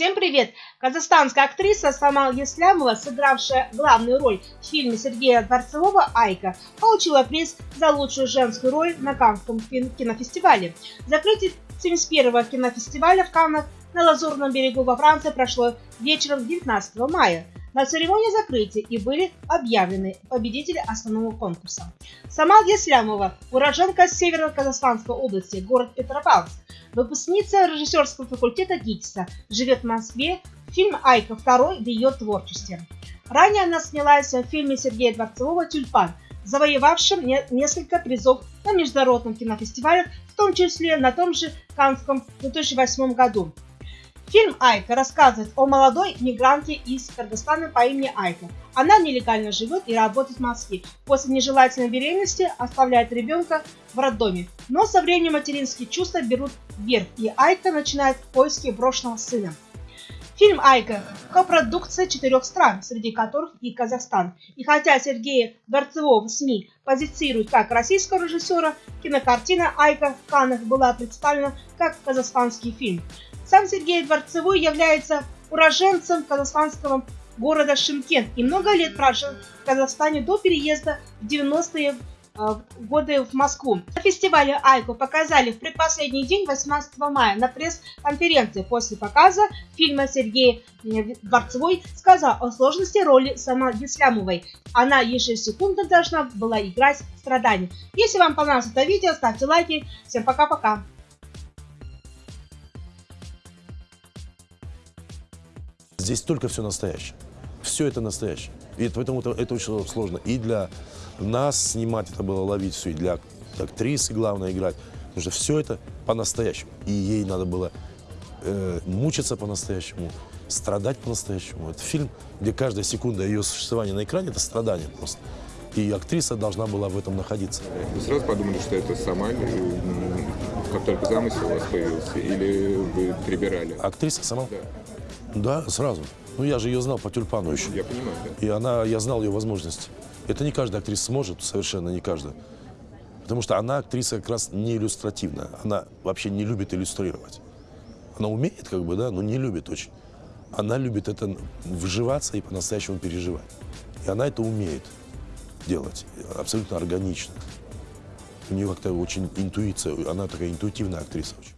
Всем привет! Казахстанская актриса Самал Еслямова, сыгравшая главную роль в фильме Сергея Дворцового «Айка», получила приз за лучшую женскую роль на Каннском кинофестивале. Закрытие 71-го кинофестиваля в Каннах на Лазурном берегу во Франции прошло вечером 19 мая. На церемонии закрытия и были объявлены победители основного конкурса. Самал Еслямова, уроженка Северо-Казахстанской области, город Петропавловск, выпускница режиссерского факультета ГИТИСа, живет в Москве, фильм «Айка» второй в ее творчестве. Ранее она снялась в фильме Сергея Дворцового «Тюльпан», завоевавшим несколько призов на международном кинофестивалях, в том числе на том же Канском в 2008 году. Фильм «Айка» рассказывает о молодой мигранте из Кыргызстана по имени Айка. Она нелегально живет и работает в Москве. После нежелательной беременности оставляет ребенка в роддоме. Но со временем материнские чувства берут вверх, и Айка начинает поиски брошенного сына. Фильм «Айка» – копродукция четырех стран, среди которых и Казахстан. И хотя Сергея Дворцевого в СМИ позицируют как российского режиссера, кинокартина «Айка» в Каннах была представлена как казахстанский фильм. Сам Сергей Дворцевой является уроженцем казахстанского города Шимкент и много лет прожил в Казахстане до переезда в 90-е а, годы в Москву. На фестивале Айку показали в предпоследний день 18 мая на пресс-конференции. После показа фильма Сергей Дворцевой сказал о сложности роли Сама Ислямовой. Она ежесекундно должна была играть страдания. Если вам понравилось это видео, ставьте лайки. Всем пока-пока. Здесь только все настоящее. Все это настоящее. И поэтому это, это очень сложно. И для нас снимать это было ловить все, и для актрисы главное играть. Потому что все это по-настоящему. И ей надо было э, мучиться по-настоящему, страдать по-настоящему. Это фильм, где каждая секунда ее существования на экране – это страдание просто. И актриса должна была в этом находиться. Вы сразу подумали, что это сама, как только замысел у вас появился, или вы прибирали? Актриса сама? Да. Да, сразу. Ну, я же ее знал по тюльпану еще. Я понимаю, да. И она, я знал ее возможности. Это не каждая актриса сможет, совершенно не каждая. Потому что она актриса как раз не иллюстративная. Она вообще не любит иллюстрировать. Она умеет, как бы, да, но не любит очень. Она любит это вживаться и по-настоящему переживать. И она это умеет делать абсолютно органично. У нее как-то очень интуиция, она такая интуитивная актриса очень.